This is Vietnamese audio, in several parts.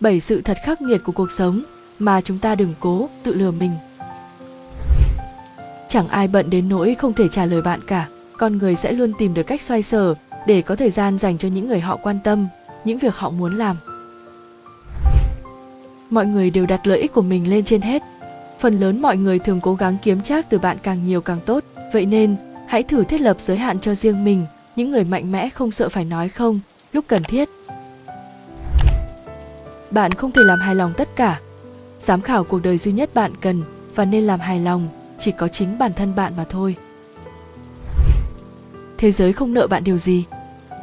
bảy sự thật khắc nghiệt của cuộc sống mà chúng ta đừng cố tự lừa mình. Chẳng ai bận đến nỗi không thể trả lời bạn cả. Con người sẽ luôn tìm được cách xoay sở để có thời gian dành cho những người họ quan tâm, những việc họ muốn làm. Mọi người đều đặt lợi ích của mình lên trên hết. Phần lớn mọi người thường cố gắng kiếm trác từ bạn càng nhiều càng tốt. Vậy nên, hãy thử thiết lập giới hạn cho riêng mình, những người mạnh mẽ không sợ phải nói không, lúc cần thiết bạn không thể làm hài lòng tất cả. Giám khảo cuộc đời duy nhất bạn cần và nên làm hài lòng chỉ có chính bản thân bạn mà thôi. Thế giới không nợ bạn điều gì.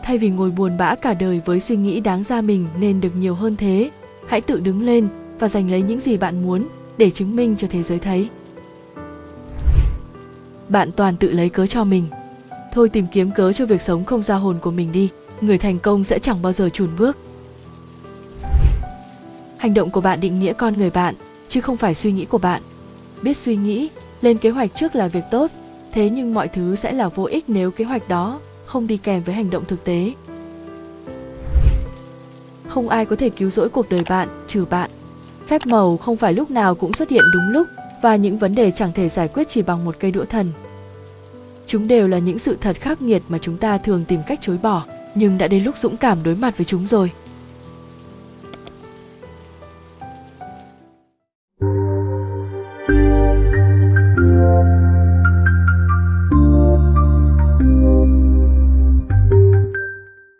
Thay vì ngồi buồn bã cả đời với suy nghĩ đáng ra mình nên được nhiều hơn thế, hãy tự đứng lên và giành lấy những gì bạn muốn để chứng minh cho thế giới thấy. Bạn toàn tự lấy cớ cho mình. Thôi tìm kiếm cớ cho việc sống không ra hồn của mình đi, người thành công sẽ chẳng bao giờ chùn bước hành động của bạn định nghĩa con người bạn, chứ không phải suy nghĩ của bạn. Biết suy nghĩ, lên kế hoạch trước là việc tốt, thế nhưng mọi thứ sẽ là vô ích nếu kế hoạch đó không đi kèm với hành động thực tế. Không ai có thể cứu rỗi cuộc đời bạn trừ bạn. Phép màu không phải lúc nào cũng xuất hiện đúng lúc và những vấn đề chẳng thể giải quyết chỉ bằng một cây đũa thần. Chúng đều là những sự thật khắc nghiệt mà chúng ta thường tìm cách chối bỏ, nhưng đã đến lúc dũng cảm đối mặt với chúng rồi.